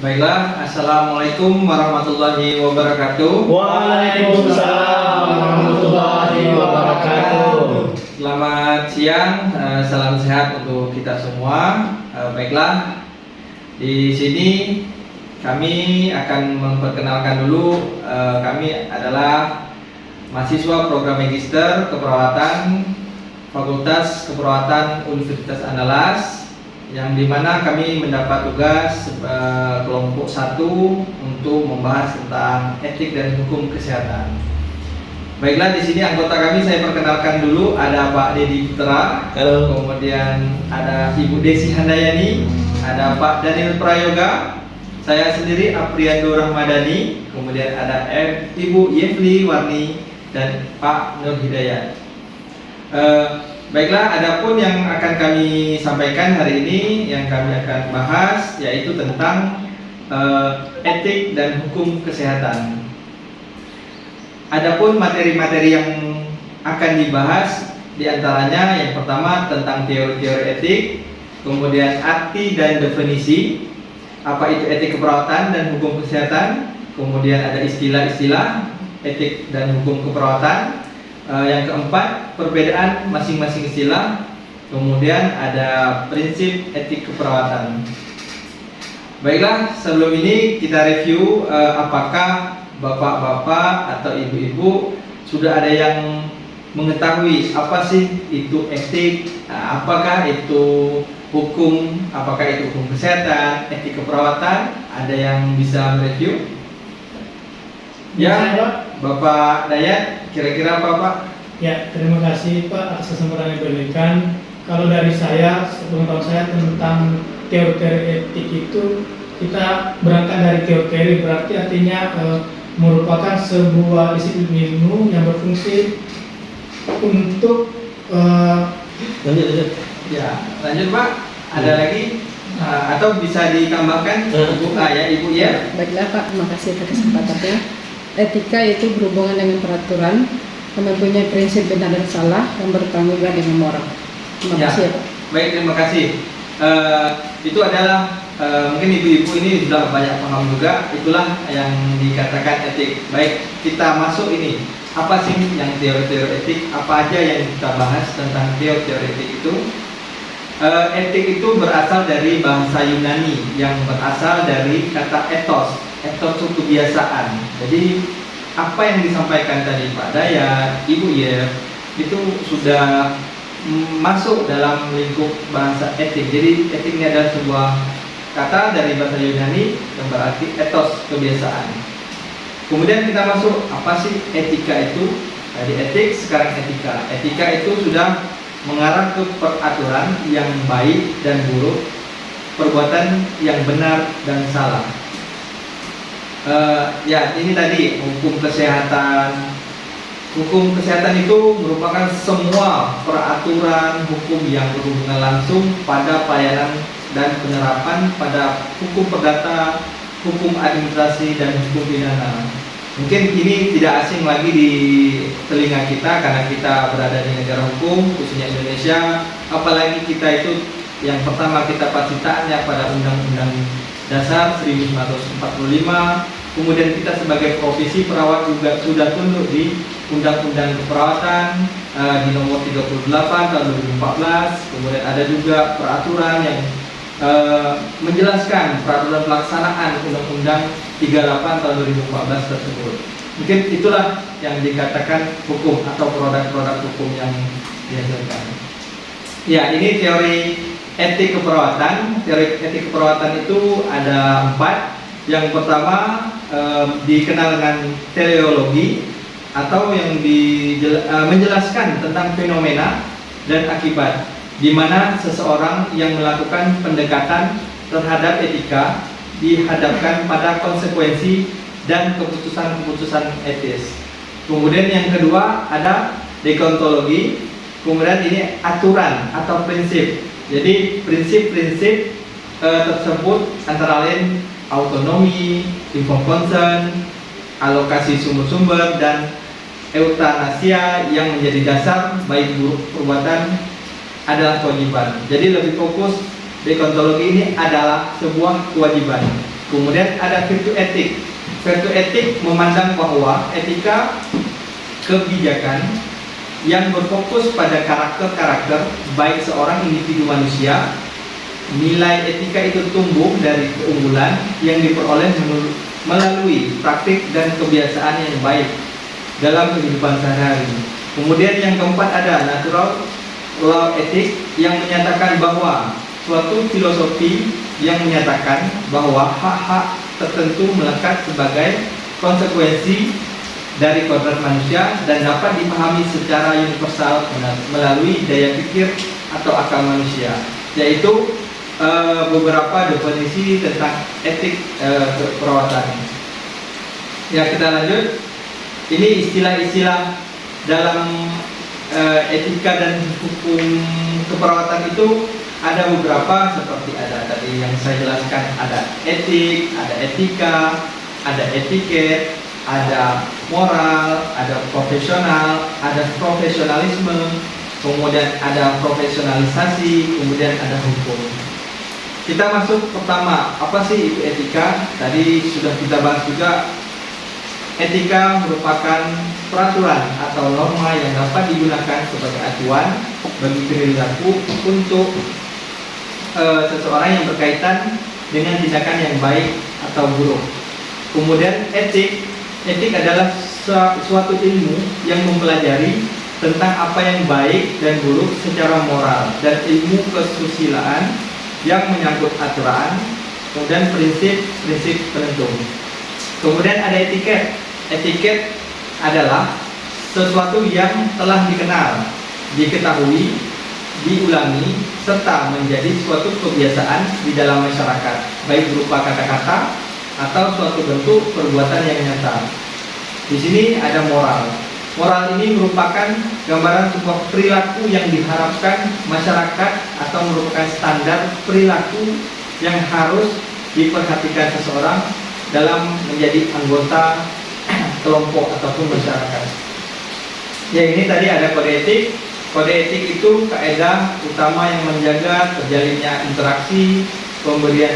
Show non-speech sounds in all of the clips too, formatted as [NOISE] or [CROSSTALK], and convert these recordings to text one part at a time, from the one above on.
Baiklah, Assalamualaikum warahmatullahi wabarakatuh. Waalaikumsalam warahmatullahi wabarakatuh. Selamat siang, eh, salam sehat untuk kita semua. Eh, Baiklah, di sini kami akan memperkenalkan dulu eh, Kami adalah mahasiswa program Magister Keperawatan Fakultas Keperawatan Universitas Andalas yang di mana kami mendapat tugas eh, kelompok satu untuk membahas tentang etik dan hukum kesehatan. Baiklah di sini anggota kami saya perkenalkan dulu ada Pak Dedi Putra, Halo. kemudian ada Ibu Desi Handayani, ada Pak Daniel Prayoga, saya sendiri Apriando Rahmadani, kemudian ada Ibu Yevli Warni dan Pak Nur Hidayat. Eh, baiklah, adapun yang akan kami sampaikan hari ini yang kami akan bahas yaitu tentang eh, etik dan hukum kesehatan. Adapun materi-materi yang akan dibahas di antaranya yang pertama tentang teori-teori etik, kemudian arti dan definisi, apa itu etik keperawatan dan hukum kesehatan, kemudian ada istilah-istilah etik dan hukum keperawatan, Eh, yang keempat, perbedaan masing-masing istilah. Kemudian ada prinsip etik keperawatan. Baiklah, sebelum ini kita review eh, apakah bapak-bapak atau ibu-ibu sudah ada yang mengetahui apa sih itu etik, Nah, apakah itu hukum, apakah itu hukum kesehatan, etik keperawatan, ada yang bisa mereview? Ya, Bapak Dayat, kira-kira apa Pak? Ya, terima kasih Pak atas kesempatan yang diberikan. Kalau dari saya, sepengetahuan saya tentang teori-teori etik itu kita berangkat dari teori-teori berarti artinya eh, merupakan sebuah disiplin ilmu yang berfungsi untuk eh, lanjut lanjut Ya, lanjut Pak. Ada Ya. lagi Uh, atau bisa ditambahkan Hmm. Ibu ah, ya Ibu ya. Baiklah Pak, terima kasih atas kesempatannya. Etika itu berhubungan dengan peraturan, yang mempunyai prinsip benar dan salah, yang bertanggung jawab dengan moral. Terima Ya. kasih ya Pak. Baik, terima kasih. Eh, itu adalah eh, mungkin ibu-ibu ini sudah banyak paham juga. Itulah yang dikatakan etik. Baik, kita masuk ini. Apa sih yang teori-teori etik? Apa aja yang kita bahas tentang teori-teori etik itu? Eh, etik itu berasal dari bahasa Yunani yang berasal dari kata etos. Etos itu kebiasaan. Jadi apa yang disampaikan tadi Pak Dayat, Ibu ya, itu sudah masuk dalam lingkup bahasa etik. Jadi etik ini adalah sebuah kata dari bahasa Yunani yang berarti etos kebiasaan. Kemudian kita masuk apa sih etika itu? Tadi etik, sekarang etika. Etika itu sudah mengarah ke peraturan yang baik dan buruk, perbuatan yang benar dan salah. Eh, ya, ini tadi hukum kesehatan. Hukum kesehatan itu merupakan semua peraturan hukum yang berhubungan langsung pada pelayanan dan penerapan pada hukum perdata, hukum administrasi dan hukum pidana. Mungkin ini tidak asing lagi di telinga kita karena kita berada di negara hukum, khususnya Indonesia. Apalagi kita itu yang pertama kita pasti taatnya pada Undang-Undang Dasar 1945. Kemudian kita sebagai profesi perawat juga sudah tunduk di Undang-Undang Keperawatan eh, di nomor 38 tahun 2014. Kemudian ada juga peraturan yang eh, menjelaskan peraturan pelaksanaan Undang-Undang 38 tahun 2014 tersebut. Mungkin itulah yang dikatakan hukum atau produk-produk hukum yang dihasilkan. Ya, ini teori etik keperawatan. Teori etik keperawatan itu ada empat. Yang pertama eh, dikenal dengan teleologi atau yang dijel- eh, menjelaskan tentang fenomena dan akibat di mana seseorang yang melakukan pendekatan terhadap etika dihadapkan pada konsekuensi dan keputusan-keputusan etis. Kemudian yang kedua ada deontologi. Kemudian ini aturan atau prinsip. Jadi prinsip-prinsip eh, tersebut antara lain autonomi, informed consent, alokasi sumber-sumber dan eutanasia yang menjadi dasar baik buruk perbuatan adalah kewajiban. Jadi lebih fokus deontologi ini adalah sebuah kewajiban. Kemudian ada virtu etik. Virtu etik memandang bahwa etika kebijakan yang berfokus pada karakter-karakter baik seorang individu manusia nilai etika itu tumbuh dari keunggulan yang diperoleh melalui praktik dan kebiasaan yang baik dalam kehidupan sehari-hari. Kemudian yang keempat ada natural law etik yang menyatakan bahwa suatu filosofi yang menyatakan bahwa hak-hak tertentu melekat sebagai konsekuensi dari kodrat manusia dan dapat dipahami secara universal melalui daya pikir atau akal manusia yaitu uh, beberapa definisi tentang etik uh, keperawatan. Ya kita lanjut. Ini istilah-istilah dalam uh, etika dan hukum keperawatan itu ada beberapa seperti ada tadi yang saya jelaskan ada etik, ada etika, ada etiket, ada moral, ada profesional, ada profesionalisme, kemudian ada profesionalisasi, kemudian ada hukum. Kita masuk pertama, apa sih itu etika? Tadi sudah kita bahas juga. Etika merupakan peraturan atau norma yang dapat digunakan sebagai acuan bagi perilaku untuk e, seseorang yang berkaitan dengan tindakan yang baik atau buruk. Kemudian etik, etik adalah suatu ilmu yang mempelajari tentang apa yang baik dan buruk secara moral dan ilmu kesusilaan yang menyangkut aturan, kemudian prinsip-prinsip penentu. Kemudian ada etiket. Etiket adalah sesuatu yang telah dikenal, diketahui, diulangi, serta menjadi suatu kebiasaan di dalam masyarakat, baik berupa kata-kata atau suatu bentuk perbuatan yang nyata. Di sini ada moral. Moral ini merupakan gambaran sebuah perilaku yang diharapkan masyarakat atau merupakan standar perilaku yang harus diperhatikan seseorang dalam menjadi anggota [CLEARS THROAT] kelompok ataupun masyarakat. Ya ini tadi ada kode etik. Kode etik itu kaidah utama yang menjaga terjalinnya interaksi, pemberian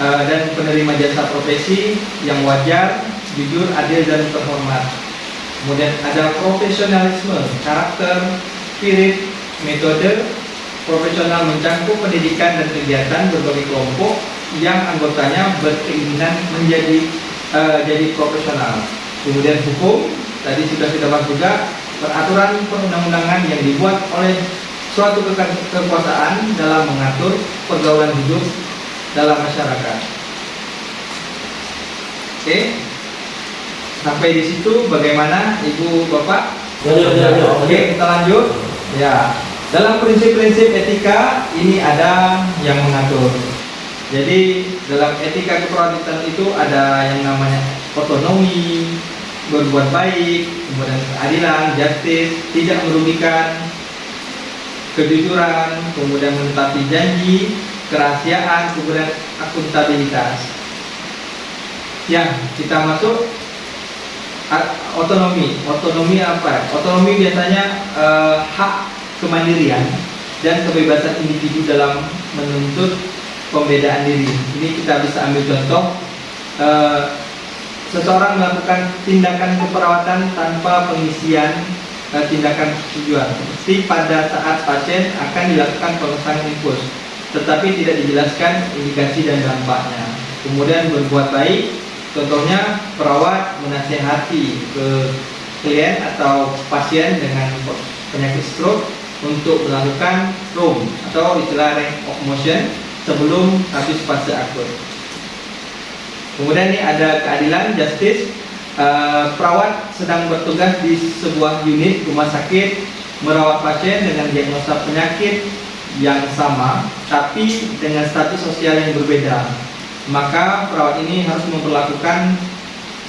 uh, dan penerima jasa profesi yang wajar, jujur, adil dan terhormat. Kemudian ada profesionalisme, karakter, spirit, metode profesional mencangkup pendidikan dan kegiatan berbagai kelompok yang anggotanya berkeinginan menjadi uh, jadi profesional. Kemudian hukum, tadi sudah kita bahas juga peraturan perundang-undangan yang dibuat oleh suatu kekuasaan dalam mengatur pergaulan hidup dalam masyarakat. Oke. Okay. Sampai di situ bagaimana Ibu Bapak? Ya, ya, ya, ya. Oke, kita lanjut. Ya. Dalam prinsip-prinsip etika ini ada yang mengatur. Jadi dalam etika keperawatan itu ada yang namanya otonomi, berbuat baik, kemudian keadilan, justice, tidak merugikan, kejujuran, kemudian menepati janji, kerahasiaan, kemudian akuntabilitas. Ya, kita masuk otonomi. Otonomi apa? Otonomi biasanya eh, hak kemandirian dan kebebasan individu dalam menuntut pembedaan diri. Ini kita bisa ambil contoh. Eh, seseorang melakukan tindakan keperawatan tanpa pengisian eh, tindakan tujuan. Seperti pada saat pasien akan dilakukan pemasangan infus, tetapi tidak dijelaskan indikasi dan dampaknya. Kemudian berbuat baik Contohnya perawat menasihati ke klien atau pasien dengan penyakit stroke untuk melakukan room atau istilah range of motion sebelum habis fase akut. Kemudian ini ada keadilan justice. Uh, perawat sedang bertugas di sebuah unit rumah sakit merawat pasien dengan diagnosa penyakit yang sama tapi dengan status sosial yang berbeda maka perawat ini harus memperlakukan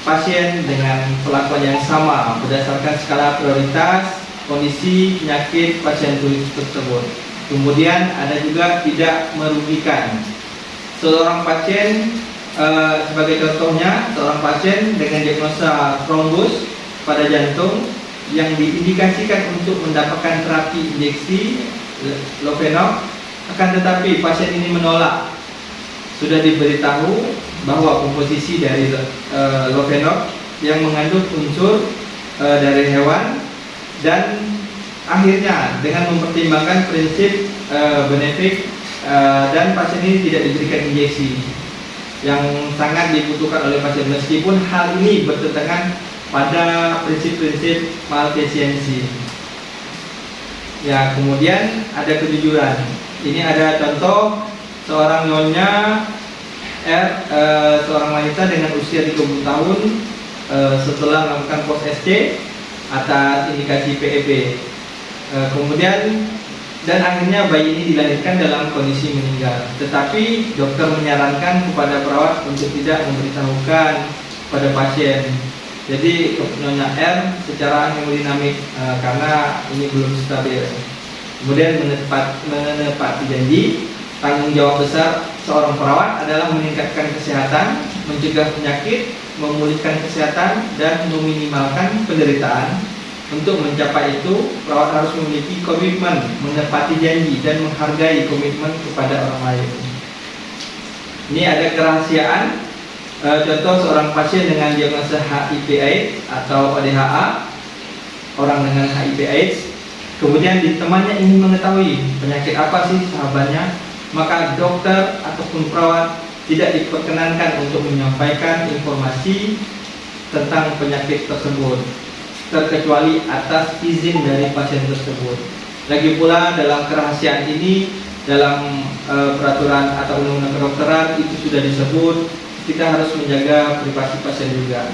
pasien dengan perlakuan yang sama berdasarkan skala prioritas kondisi penyakit pasien tersebut. Kemudian ada juga tidak merugikan. Seorang pasien e, sebagai contohnya seorang pasien dengan diagnosa trombus pada jantung yang diindikasikan untuk mendapatkan terapi injeksi lofenok Akan tetapi pasien ini menolak. Sudah diberitahu bahwa komposisi dari uh, Lovenor yang mengandung unsur uh, dari hewan dan akhirnya dengan mempertimbangkan prinsip uh, benefit uh, dan pasien ini tidak diberikan injeksi yang sangat dibutuhkan oleh pasien meskipun hal ini bertentangan pada prinsip-prinsip malfisiensi. Ya, kemudian ada kejujuran. Ini ada contoh seorang nyonya R, e, seorang wanita dengan usia 30 tahun e, setelah melakukan pos SC atas indikasi PEB. E, kemudian dan akhirnya bayi ini dilahirkan dalam kondisi meninggal. Tetapi dokter menyarankan kepada perawat untuk tidak memberitahukan pada pasien. Jadi nyonya R secara hemodinamik e, karena ini belum stabil. Kemudian menepat, menepati janji tanggung jawab besar seorang perawat adalah meningkatkan kesehatan, mencegah penyakit, memulihkan kesehatan dan meminimalkan penderitaan untuk mencapai itu, perawat harus memiliki komitmen, menepati janji, dan menghargai komitmen kepada orang lain. Ini ada kerahasiaan. E, contoh seorang pasien dengan diagnosa HIV/AIDS atau ODHA, orang dengan HIV/AIDS, kemudian di temannya ingin mengetahui penyakit apa sih sahabatnya, maka dokter ataupun perawat tidak diperkenankan untuk menyampaikan informasi tentang penyakit tersebut terkecuali atas izin dari pasien tersebut. Lagi pula dalam kerahasiaan ini dalam e, peraturan atau undang-undang kedokteran itu sudah disebut kita harus menjaga privasi pasien juga.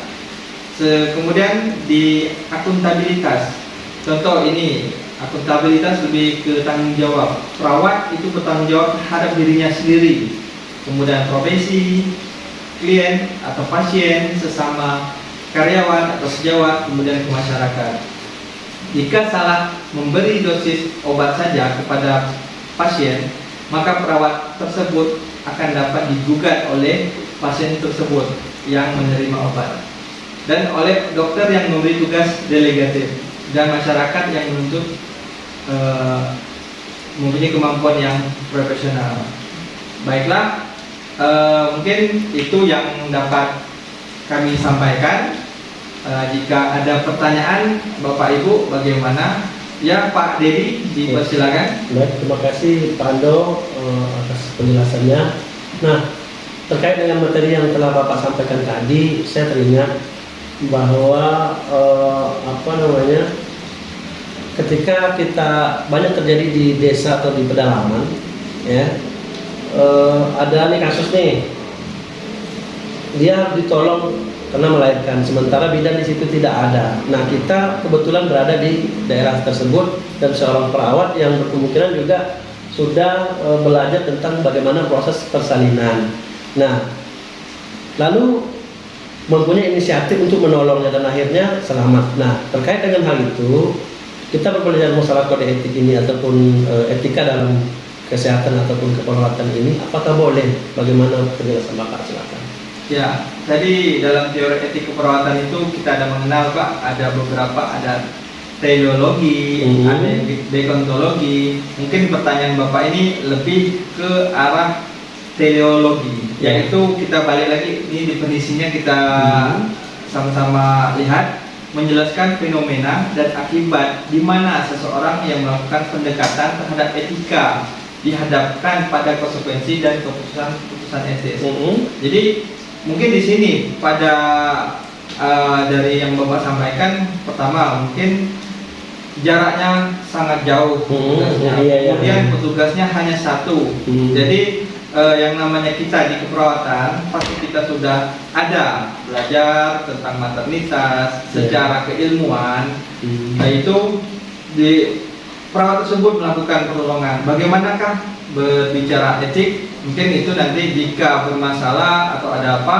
Se kemudian di akuntabilitas, contoh ini akuntabilitas lebih ke tanggung jawab. Perawat itu bertanggung jawab terhadap dirinya sendiri, kemudian profesi, klien atau pasien sesama karyawan atau sejawat kemudian ke masyarakat. Jika salah memberi dosis obat saja kepada pasien, maka perawat tersebut akan dapat digugat oleh pasien tersebut yang menerima obat dan oleh dokter yang memberi tugas delegatif dan masyarakat yang menuntut e, mempunyai kemampuan yang profesional. Baiklah, e, mungkin itu yang dapat kami sampaikan. Uh, jika ada pertanyaan Bapak Ibu bagaimana? Ya Pak Dedi dipersilakan. Baik, terima kasih Pak Ando uh, atas penjelasannya. Nah, terkait dengan materi yang telah Bapak sampaikan tadi, saya teringat bahwa uh, apa namanya ketika kita banyak terjadi di desa atau di pedalaman, ya uh, ada nih kasus nih dia ditolong karena melahirkan sementara bidan di situ tidak ada. Nah kita kebetulan berada di daerah tersebut dan seorang perawat yang berkemungkinan juga sudah e, belajar tentang bagaimana proses persalinan. Nah lalu mempunyai inisiatif untuk menolongnya dan akhirnya selamat. Nah terkait dengan hal itu kita berbelajar masalah kode etik ini ataupun e, etika dalam kesehatan ataupun keperawatan ini apakah boleh? Bagaimana penjelasan bapak silakan. Ya, tadi dalam teori etik keperawatan itu kita ada mengenal Pak, ada beberapa ada teleologi, hmm. ada yang dekontologi. Mungkin pertanyaan Bapak ini lebih ke arah teleologi, yeah. yaitu kita balik lagi ini definisinya kita hmm. sama-sama hmm. lihat menjelaskan fenomena dan akibat di mana seseorang yang melakukan pendekatan terhadap etika dihadapkan pada konsekuensi dan keputusan-keputusan etis. -hmm. Jadi mungkin di sini pada uh, dari yang bapak sampaikan pertama mungkin jaraknya sangat jauh petugasnya. Hmm, kemudian petugasnya hanya satu hmm. jadi uh, yang namanya kita di keperawatan pasti kita sudah ada belajar tentang maternitas yeah. secara keilmuan hmm. yaitu di perawat tersebut melakukan pertolongan bagaimanakah berbicara etik mungkin itu nanti jika bermasalah atau ada apa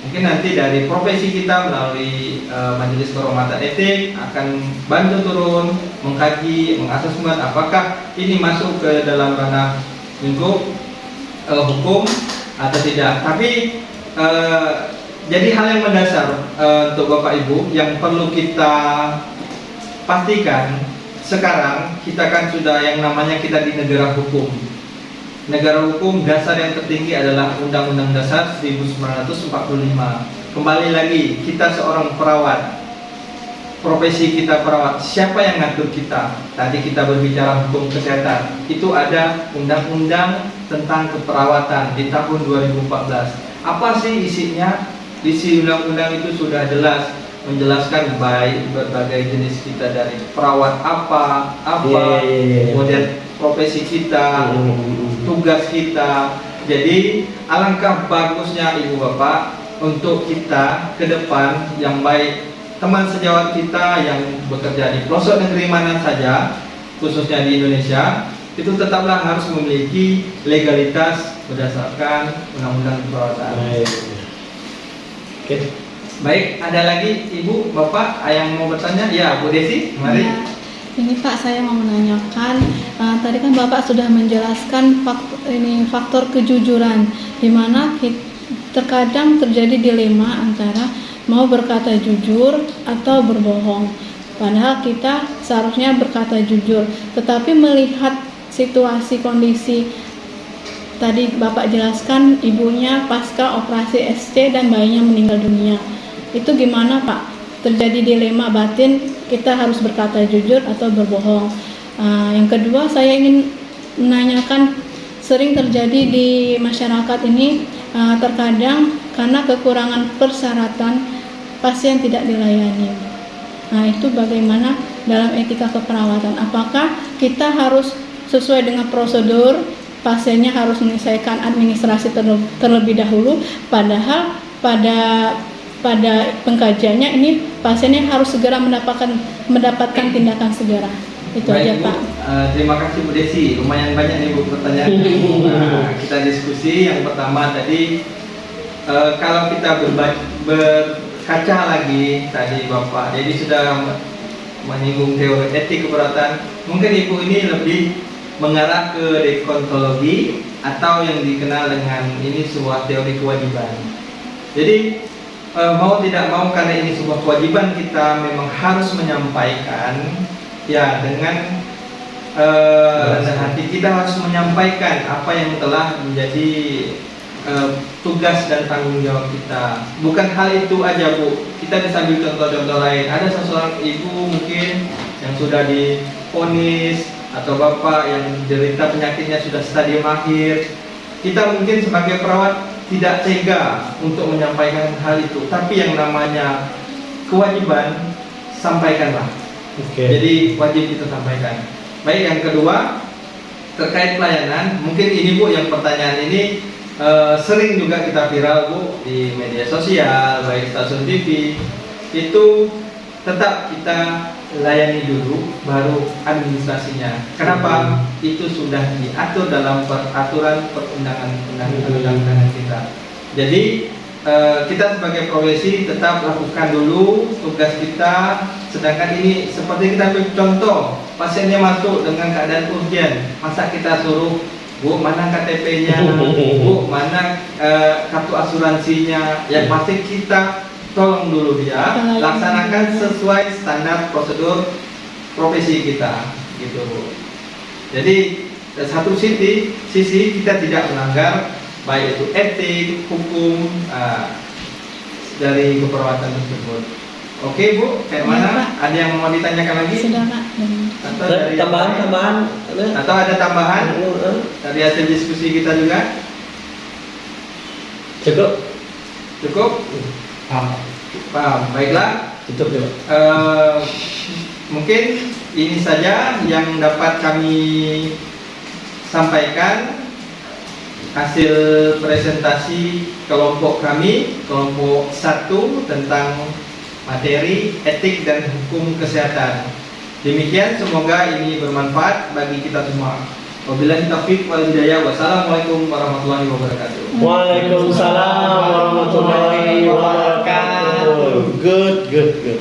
mungkin nanti dari profesi kita melalui e, majelis kehormatan etik akan bantu turun mengkaji mengasesmen apakah ini masuk ke dalam ranah lingkup e, hukum atau tidak tapi e, jadi hal yang mendasar e, untuk bapak ibu yang perlu kita pastikan sekarang kita kan sudah yang namanya kita di negara hukum negara hukum dasar yang tertinggi adalah Undang-Undang Dasar 1945. Kembali lagi, kita seorang perawat. Profesi kita perawat. Siapa yang ngatur kita? Tadi kita berbicara hukum kesehatan. Itu ada undang-undang tentang keperawatan di tahun 2014. Apa sih isinya? Isi undang-undang itu sudah jelas menjelaskan baik berbagai jenis kita dari perawat apa, apa, Iya, iya, iya. kemudian profesi kita, Hmm. tugas kita. Jadi alangkah bagusnya ibu bapak untuk kita ke depan yang baik teman sejawat kita yang bekerja di pelosok negeri mana saja khususnya di Indonesia itu tetaplah harus memiliki legalitas berdasarkan undang-undang keperawatan. Baik. Oke. Baik, ada lagi ibu bapak yang mau bertanya? Ya, Bu Desi, mari. Ya, ini Pak saya mau menanyakan eh, tadi kan Bapak sudah menjelaskan faktor, ini faktor kejujuran di mana terkadang terjadi dilema antara mau berkata jujur atau berbohong. Padahal kita seharusnya berkata jujur, tetapi melihat situasi kondisi tadi Bapak jelaskan ibunya pasca operasi SC dan bayinya meninggal dunia. Itu gimana Pak? Terjadi dilema batin kita harus berkata jujur atau berbohong. Ah, yang kedua saya ingin menanyakan sering terjadi di masyarakat ini ah, terkadang karena kekurangan persyaratan pasien tidak dilayani. Nah, itu bagaimana dalam etika keperawatan? Apakah kita harus sesuai dengan prosedur pasiennya harus menyelesaikan administrasi terle- terlebih dahulu padahal pada pada pengkajiannya ini pasiennya harus segera mendapatkan mendapatkan tindakan segera. Itu aja, Baik, Bu. Pak. Eh, terima kasih Bu Desi. Lumayan banyak nih Bu pertanyaan. Nah, kita diskusi yang pertama tadi eh, kalau kita berkaca lagi tadi Bapak, jadi sudah menyinggung teori etik keperawatan. Mungkin Ibu ini lebih mengarah ke dekontologi atau yang dikenal dengan ini sebuah teori kewajiban. Jadi eh, mau tidak mau karena ini sebuah kewajiban kita memang harus menyampaikan ya dengan eh, rendah hati kita harus menyampaikan apa yang telah menjadi eh, tugas dan tanggung jawab kita. Bukan hal itu aja bu, kita bisa ambil contoh-contoh lain. Ada seseorang ibu mungkin yang sudah diponis atau bapak yang derita penyakitnya sudah stadium akhir. Kita mungkin sebagai perawat tidak tega untuk menyampaikan hal itu, tapi yang namanya kewajiban sampaikanlah. Oke. Jadi wajib kita sampaikan. Baik, yang kedua terkait pelayanan, mungkin ini Bu yang pertanyaan ini eh, sering juga kita viral Bu di media sosial, baik stasiun TV. Itu tetap kita layani dulu baru administrasinya. Kenapa? Itu sudah diatur dalam peraturan perundangan undang-undangan kita. Jadi eh, kita sebagai profesi tetap lakukan dulu tugas kita. Sedangkan ini seperti kita ambil contoh, pasiennya masuk dengan keadaan urgent, masa kita suruh Bu mana KTP-nya, [LAUGHS] Bu mana eh, kartu asuransinya, yang pasti kita tolong dulu dia laksanakan sesuai standar prosedur profesi kita, gitu Bu. Jadi dari satu sisi, sisi kita tidak melanggar baik itu etik, hukum ah, dari keperawatan tersebut. Oke Bu, kayak Iya, mana? Pak. Ada yang mau ditanyakan lagi? Sudah Pak. Atau dari yang tambahan tambahan ada? Atau ada tambahan Eh, dari hasil diskusi kita juga? Cukup. Cukup? Paham. Baiklah. Tutup coba. Eh, mungkin ini saja yang dapat kami sampaikan hasil presentasi kelompok kami kelompok satu tentang materi etik dan hukum kesehatan demikian semoga ini bermanfaat bagi kita semua wabillahi taufiq wal hidayah wassalamualaikum warahmatullahi wabarakatuh Waalaikumsalam warahmatullahi wabarakatuh. Good, good, good.